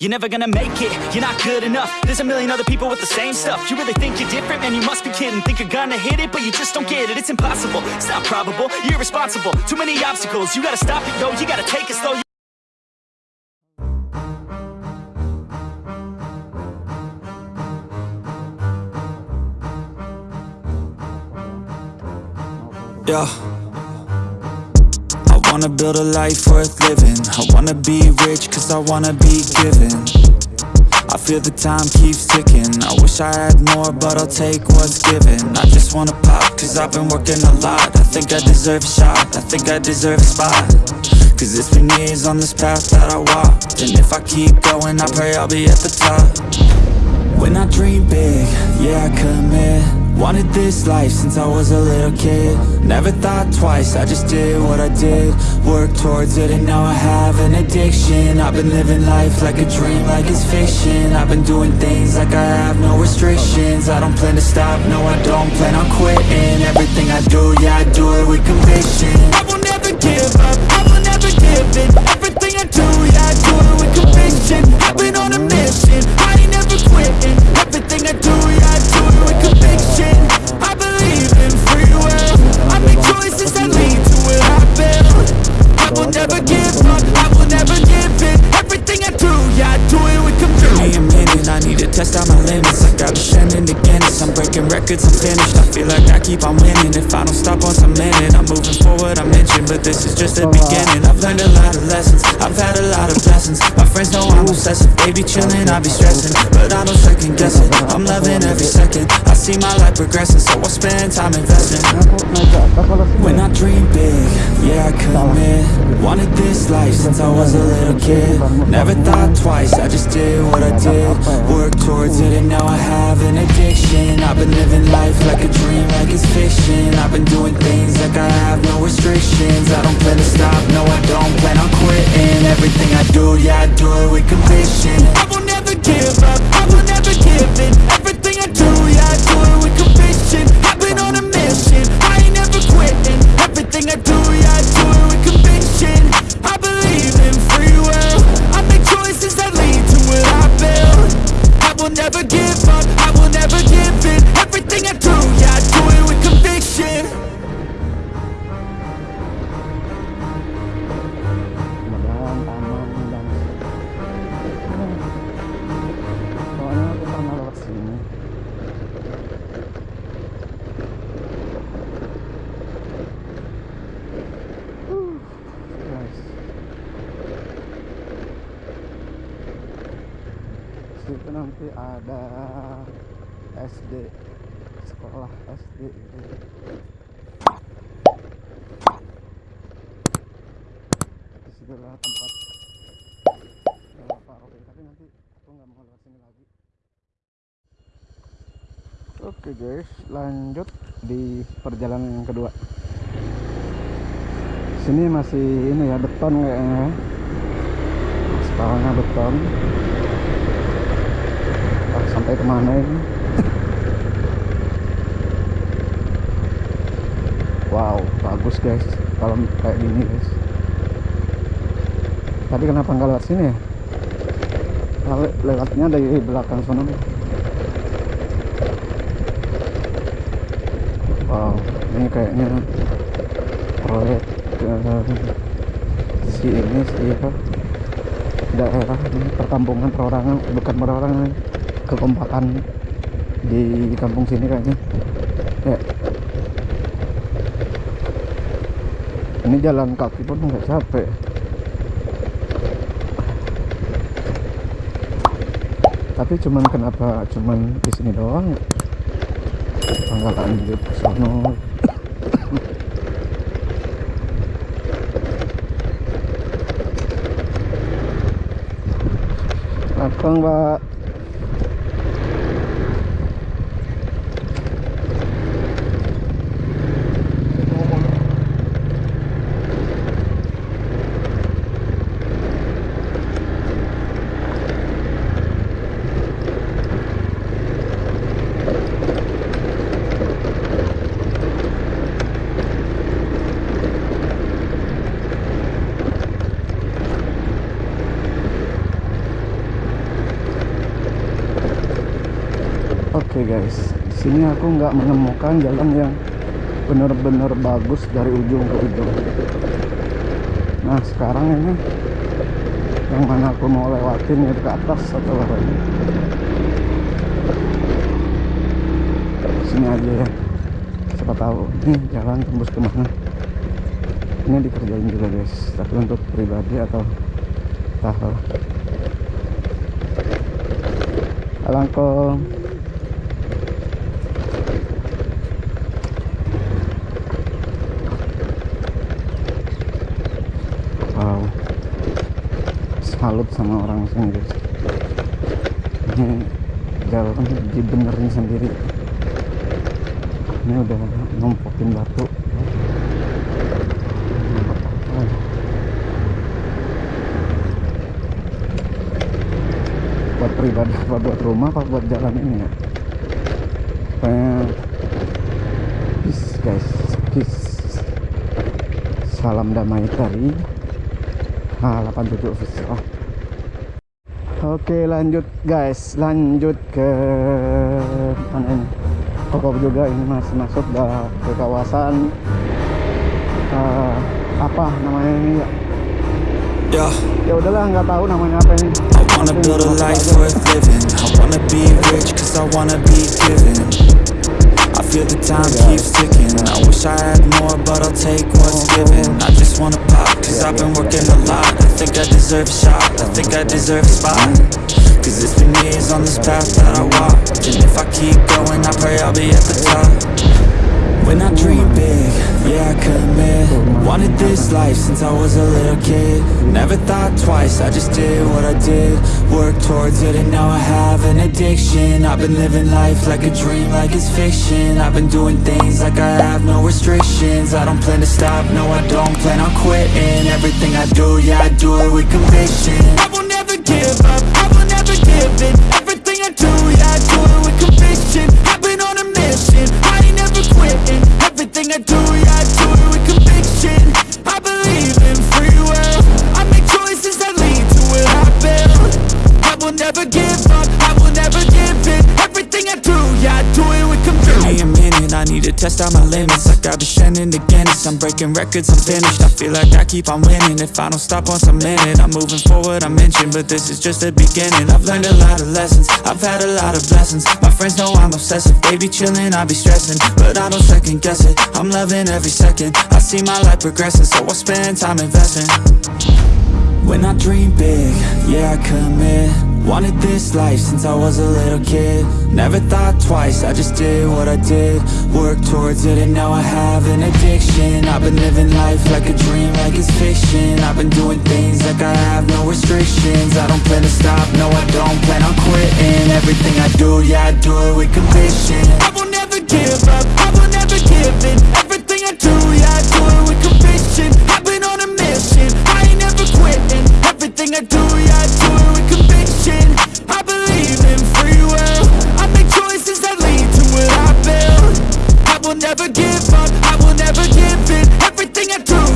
You're never gonna make it, you're not good enough. There's a million other people with the same stuff. You really think you're different? Man, you must be kidding. Think you're gonna hit it, but you just don't get it. It's impossible, it's not probable, you're irresponsible. Too many obstacles, you gotta stop it, yo. You gotta take it slow. Yeah wanna build a life worth living. I wanna be rich cause I wanna be given I feel the time keeps ticking. I wish I had more but I'll take what's given. I just wanna pop cause I've been working a lot. I think I deserve a shot, I think I deserve a spot. Cause it's been years on this path that I walked And if I keep going I pray I'll be at the top. When I dream big, yeah I commit Wanted this life since I was a little kid. Never thought twice, I just did what I did. Worked towards it and now I have an addiction. I've been living life like a dream, like it's fiction. I've been doing things like I have no restrictions. I don't plan to stop, no I don't plan on quitting. Everything I do, yeah I do it with conviction. I will never give up, I will never give in. Everything I do, yeah test out my limits. I got me sending to Guinness I'm breaking records, I'm finished. I feel like I keep on winning. If I don't stop once minute I'm moving forward, I'm inching But this is just the beginning. I've learned a lot of lessons. I've had a lot of blessings. My friends know I'm obsessive. They be chilling, I be stressing. But I don't second guess it I'm loving every second. I see my life progressing So I spend time investing. When I dream big, yeah I commit Wanted this life since I was a little kid. Never thought twice, I just did what I did. Worked towards it and now I have an addiction. I've been living life like a dream, like it's fiction. I've been doing things like I have no restrictions. I don't plan to stop, no I don't plan on quitting. Everything I do, yeah I do it with conviction. I will never give up, I will never give in. Everything I do, ada SD sekolah SD di situ lah tempat Pak Robi tapi nanti aku nggak mau lewat sini lagi. Oke guys lanjut di perjalanan yang kedua. Sini masih ini ya beton kayaknya ya. aspalnya beton sampai ke mana ini? Wow bagus guys. Kalau kayak gini guys. Tadi kenapa nggak lewat sini ya? Lewat- lewatnya dari belakang sana. Wow ini kayaknya proyek eh, si ini si daerah ini perkampungan perorangan bukan perorangan kekompakan di kampung sini kayaknya. Ya. Ini jalan kaki pun nggak capek tapi cuman kenapa cuman di sini doang? Nggak lanjut sono. Akang mbak Oke guys, di sini aku nggak menemukan jalan yang benar-benar bagus dari ujung ke ujung. Nah sekarang ini yang mana aku mau lewatin itu ke atas atau apa ini? Sini aja ya. Siapa tahu ini jalan tembus ke mana? Ini dikerjain juga guys, tapi untuk pribadi atau tahu. Alangkong. Wow. Salut sama orang sini guys. Ini jalan dibenerin sendiri. Ini udah numpukin batu. buat pribadi apa buat rumah apa buat jalan ini ya pokoknya peace guys peace salam damai dari H87 official oke lanjut guys lanjut ke mana ini toko juga ini masih masuk ke kawasan uh, apa namanya ini ya Yeah. ya udahlah nggak tahu namanya apa ini I wanna build a life worth living. I wanna be rich cause I wanna be given. Feel the time keeps ticking. I wish I had more, but I'll take what's given. I just wanna pop cause I've been working a lot. I think I deserve a shot. I think I deserve a spot. Cause it's been years on this path that I walk. And if I keep going, I pray I'll be at the top. When I dream big, yeah, I commit Wanted this life since I was a little kid. Never thought twice, I just did what I did. Worked towards it and now I have an addiction. I've been living life like a dream, like it's fiction. I've been doing things like I have no restrictions. I don't plan to stop, no I don't plan on quitting. Everything I do, yeah, I do it with conviction. I will never give up, I will never give in. Everything I do, yeah, I do it with conviction. I've been on a mission, I ain't never quitting. Everything I do, yeah, I test out my limits. Like I've been shining to Guinness. I'm breaking records, I'm finished. I feel like I keep on winning. If I don't stop once a minute I'm moving forward, I mentioned But this is just the beginning. I've learned a lot of lessons. I've had a lot of blessings. My friends know I'm obsessive. They be chilling, I be stressing. But I don't second guess it. I'm loving every second. I see my life progressing So I spend time investing. When I dream big, yeah I commit Wanted this life since I was a little kid. Never thought twice, I just did what I did. Worked towards it and now I have an addiction. I've been living life like a dream, like it's fiction. I've been doing things like I have no restrictions. I don't plan to stop, no I don't plan on quitting. Everything I do, yeah I do it with conviction. I will never give up, I will never give in never give up. I will never give in. Everything I do